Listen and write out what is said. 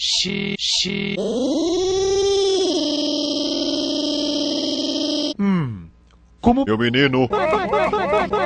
Xi, xi. Hum. Como. Meu menino,